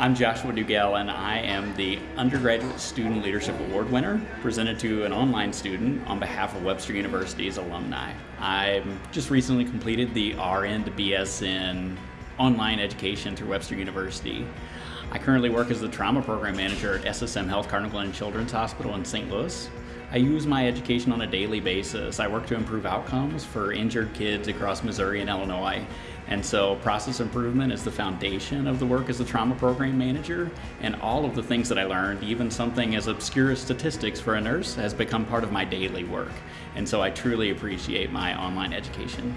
I'm Joshua Dugell and I am the Undergraduate Student Leadership Award winner presented to an online student on behalf of Webster University's alumni. I just recently completed the RN to BSN online education through Webster University. I currently work as the trauma program manager at SSM Health Cardinal Glennon Children's Hospital in St. Louis. I use my education on a daily basis. I work to improve outcomes for injured kids across Missouri and Illinois. And so process improvement is the foundation of the work as a trauma program manager. And all of the things that I learned, even something as obscure as statistics for a nurse, has become part of my daily work. And so I truly appreciate my online education.